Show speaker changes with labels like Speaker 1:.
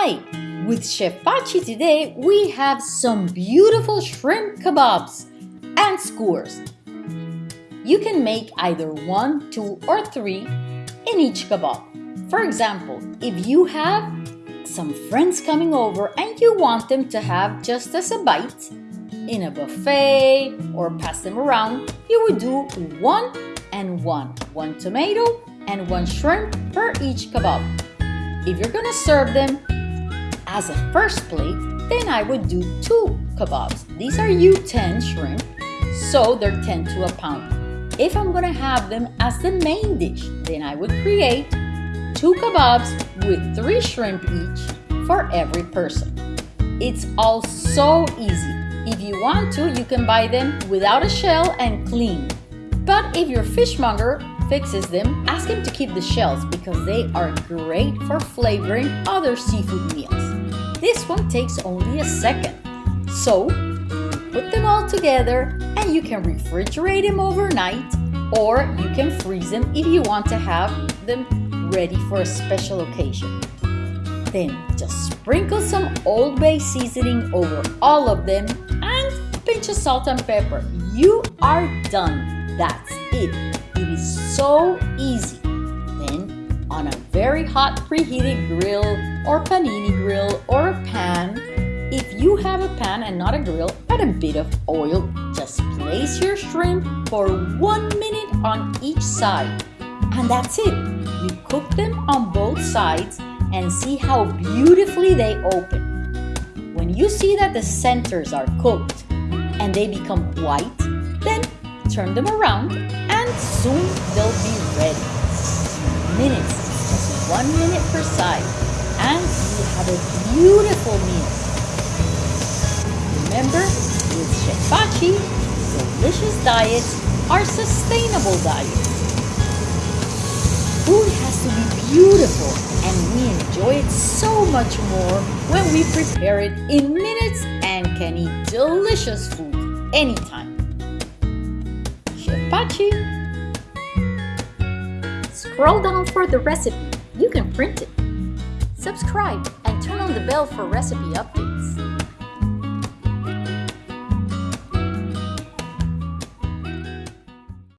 Speaker 1: With Chef Pachi today, we have some beautiful shrimp kebabs and skewers. You can make either one, two, or three in each kebab. For example, if you have some friends coming over and you want them to have just as a bite in a buffet or pass them around, you would do one and one. One tomato and one shrimp per each kebab. If you're gonna serve them as a first plate, then I would do two kebabs. These are U10 shrimp, so they're 10 to a pound. If I'm gonna have them as the main dish, then I would create two kebabs with three shrimp each for every person. It's all so easy. If you want to, you can buy them without a shell and clean. But if your fishmonger fixes them, ask him to keep the shells because they are great for flavoring other seafood meals. This one takes only a second. So, put them all together and you can refrigerate them overnight or you can freeze them if you want to have them ready for a special occasion. Then just sprinkle some Old Bay seasoning over all of them and a pinch of salt and pepper. You are done. That's it. It is so easy. Then on a very hot preheated grill or panini grill or a pan, if you have a pan and not a grill, add a bit of oil. Just place your shrimp for one minute on each side. And that's it. You cook them on both sides and see how beautifully they open. When you see that the centers are cooked and they become white, then turn them around and soon they'll be ready. Minutes, just one minute per side, and you have a beautiful meal. Remember, with Chef Pachi, delicious diets are sustainable diets. Food has to be beautiful and we enjoy it so much more when we prepare it in minutes and can eat delicious food anytime. Chef Pachi. Scroll down for the recipe. You can print it. Subscribe and turn on the bell for recipe updates.